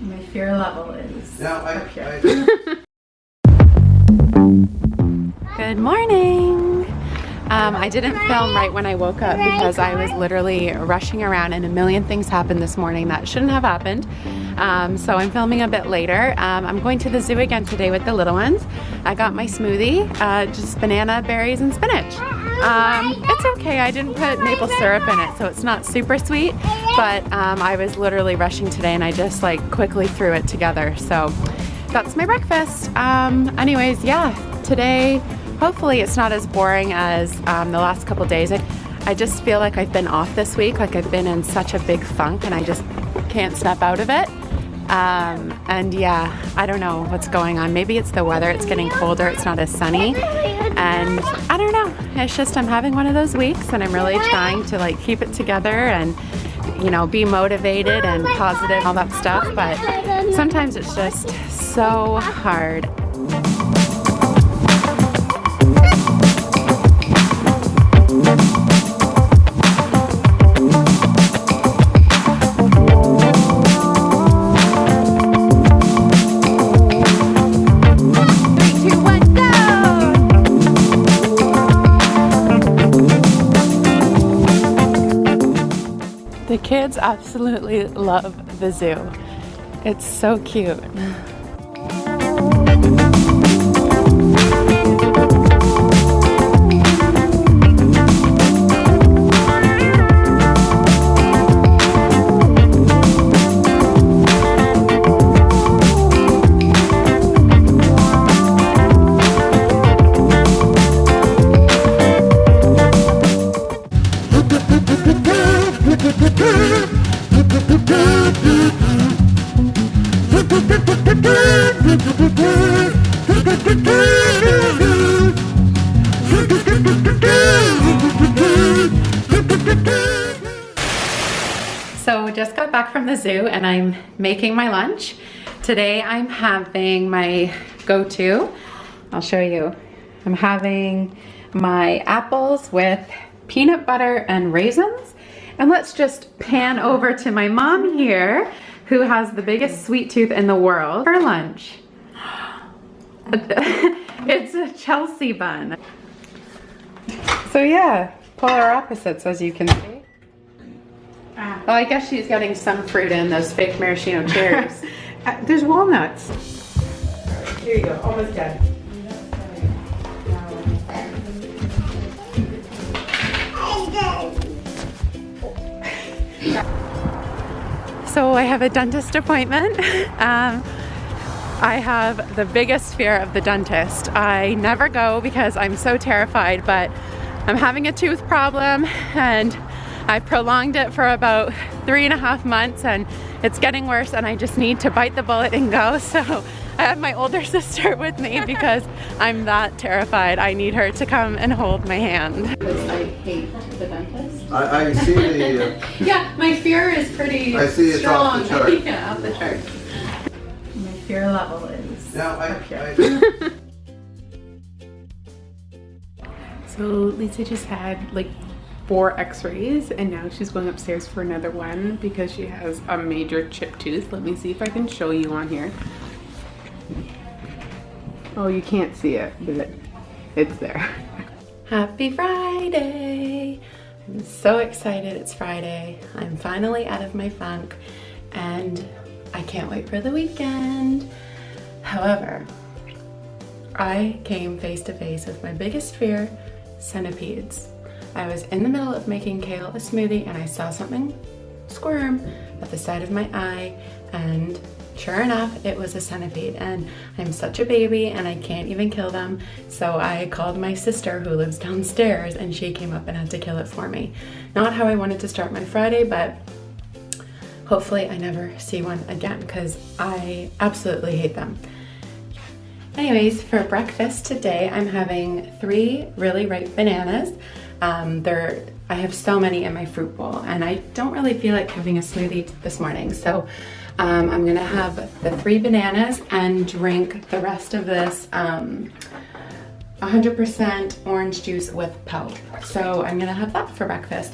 My fear level is Now, I, up here. I, Good morning. Um, I didn't film right when I woke up because I was literally rushing around and a million things happened this morning that shouldn't have happened. Um, so I'm filming a bit later. Um, I'm going to the zoo again today with the little ones. I got my smoothie, uh, just banana, berries, and spinach. Um, it's okay, I didn't put maple syrup in it, so it's not super sweet, but um, I was literally rushing today and I just like quickly threw it together. So that's my breakfast. Um, anyways, yeah, today hopefully it's not as boring as um, the last couple days. I, I just feel like I've been off this week, like I've been in such a big funk and I just can't snap out of it. Um, and yeah, I don't know what's going on. Maybe it's the weather, it's getting colder, it's not as sunny. And I don't know, it's just I'm having one of those weeks and I'm really trying to like keep it together and you know, be motivated and positive, all that stuff. But sometimes it's just so hard. The kids absolutely love the zoo. It's so cute. So just got back from the zoo and I'm making my lunch. Today I'm having my go-to. I'll show you. I'm having my apples with peanut butter and raisins. And let's just pan over to my mom here who has the biggest sweet tooth in the world for lunch. it's a Chelsea bun. So yeah, polar opposites as you can see. Oh, I guess she's getting some fruit in those fake maraschino cherries. Uh, There's walnuts. Here you go, almost done. So I have a dentist appointment. Um, I have the biggest fear of the dentist. I never go because I'm so terrified, but I'm having a tooth problem and I prolonged it for about three and a half months and it's getting worse and I just need to bite the bullet and go. So I have my older sister with me because I'm that terrified. I need her to come and hold my hand. Because I hate the dentist. I, I see the, uh, Yeah, my fear is pretty strong. I see it's off the strong. chart. yeah, off the chart. My fear level is now, I, up here. I, So Lisa just had like four x-rays and now she's going upstairs for another one because she has a major chipped tooth. Let me see if I can show you on here. Oh, you can't see it, but it's there. Happy Friday! I'm so excited it's Friday. I'm finally out of my funk and I can't wait for the weekend. However, I came face to face with my biggest fear, centipedes. I was in the middle of making kale a smoothie and I saw something squirm at the side of my eye and sure enough it was a centipede and I'm such a baby and I can't even kill them so I called my sister who lives downstairs and she came up and had to kill it for me. Not how I wanted to start my Friday but hopefully I never see one again because I absolutely hate them. Anyways, for breakfast today, I'm having three really ripe bananas. Um, they're, I have so many in my fruit bowl and I don't really feel like having a smoothie this morning. So um, I'm gonna have the three bananas and drink the rest of this um, 100% orange juice with pulp. So I'm gonna have that for breakfast.